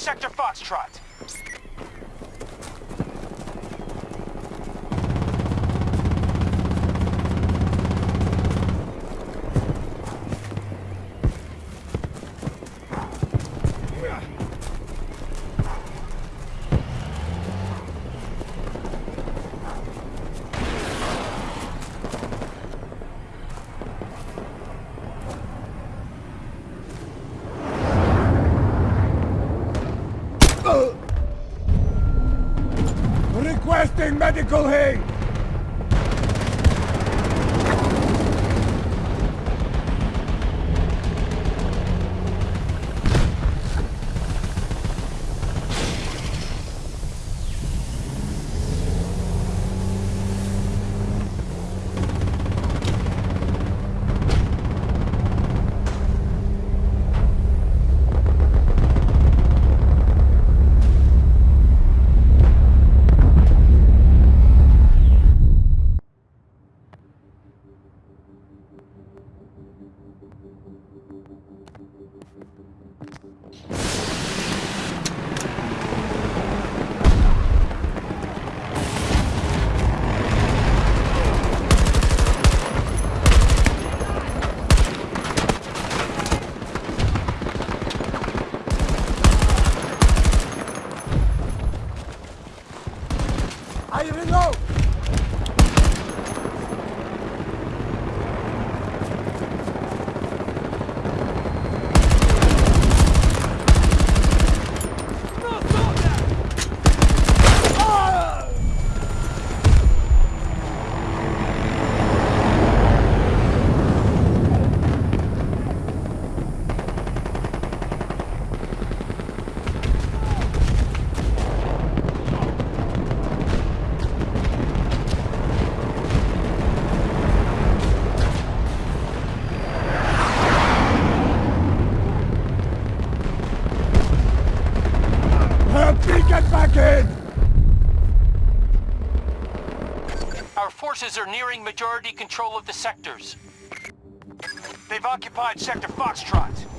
Sector Foxtrot. Medical aid! Me get back in! Our forces are nearing majority control of the sectors. They've occupied Sector Foxtrot.